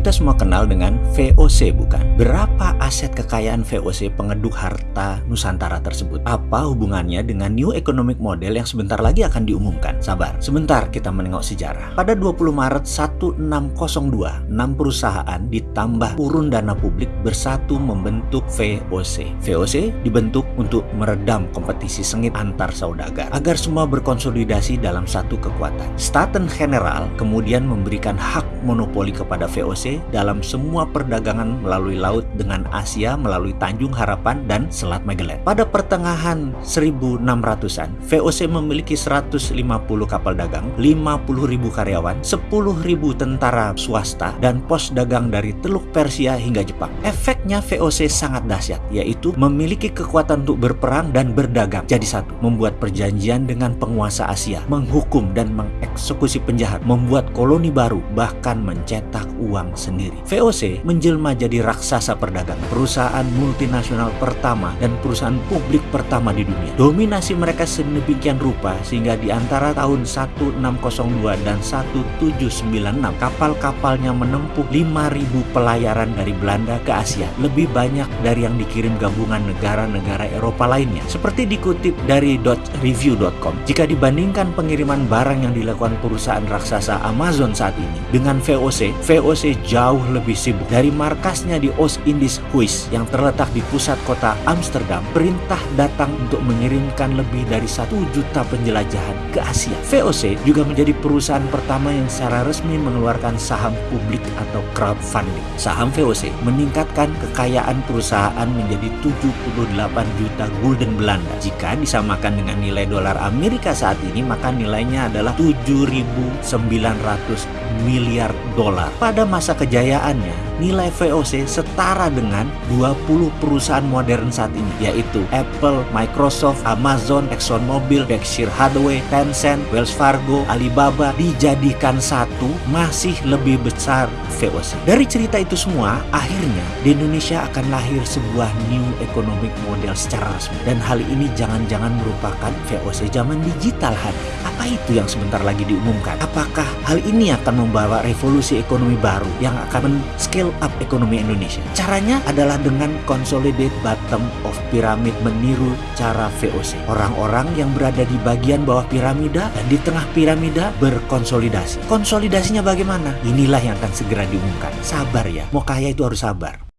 Kita semua kenal dengan VOC bukan? Berapa aset kekayaan VOC pengeduk harta Nusantara tersebut? Apa hubungannya dengan New Economic Model yang sebentar lagi akan diumumkan? Sabar, sebentar kita menengok sejarah. Pada 20 Maret 1602, 6 perusahaan ditambah urun dana publik bersatu membentuk VOC. VOC dibentuk untuk meredam kompetisi sengit antar saudagar agar semua berkonsolidasi dalam satu kekuatan. Staten General kemudian memberikan hak monopoli kepada VOC dalam semua perdagangan melalui laut dengan Asia melalui Tanjung Harapan dan Selat Magellan. Pada pertengahan 1600-an, VOC memiliki 150 kapal dagang, 50.000 karyawan, 10.000 tentara swasta, dan pos dagang dari Teluk Persia hingga Jepang. Efeknya VOC sangat dahsyat, yaitu memiliki kekuatan untuk berperang dan berdagang jadi satu, membuat perjanjian dengan penguasa Asia, menghukum dan mengeksekusi penjahat, membuat koloni baru, bahkan mencetak uang sendiri. VOC menjelma jadi raksasa perdagangan, perusahaan multinasional pertama dan perusahaan publik pertama di dunia. Dominasi mereka sedemikian rupa sehingga di antara tahun 1602 dan 1796 kapal-kapalnya menempuh 5000 pelayaran dari Belanda ke Asia, lebih banyak dari yang dikirim gabungan negara-negara Eropa lainnya. Seperti dikutip dari .review.com, jika dibandingkan pengiriman barang yang dilakukan perusahaan raksasa Amazon saat ini dengan VOC, VOC jauh lebih sibuk. Dari markasnya di Oost-Indisch-Huis yang terletak di pusat kota Amsterdam, perintah datang untuk mengirimkan lebih dari satu juta penjelajahan ke Asia. VOC juga menjadi perusahaan pertama yang secara resmi mengeluarkan saham publik atau crowdfunding. Saham VOC meningkatkan kekayaan perusahaan menjadi 78 juta gulden Belanda. Jika disamakan dengan nilai dolar Amerika saat ini, maka nilainya adalah 7.900 miliar dolar. Pada masa kejayaannya, nilai VOC setara dengan 20 perusahaan modern saat ini, yaitu Apple, Microsoft, Amazon, ExxonMobil, Berkshire Hathaway, Tencent, Wells Fargo, Alibaba dijadikan satu masih lebih besar VOC. Dari cerita itu semua, akhirnya di Indonesia akan lahir sebuah new economic model secara resmi. Dan hal ini jangan-jangan merupakan VOC zaman digital hadir. Apa itu yang sebentar lagi diumumkan? Apakah hal ini akan membawa revolusi ekonomi baru yang akan men-scale up ekonomi Indonesia? Caranya adalah dengan consolidate bottom of pyramid meniru cara VOC. Orang-orang yang berada di bagian bawah piramida dan di tengah piramida berkonsolidasi. Konsolidasinya bagaimana? Inilah yang akan segera diumumkan. Sabar ya, mau kaya itu harus sabar.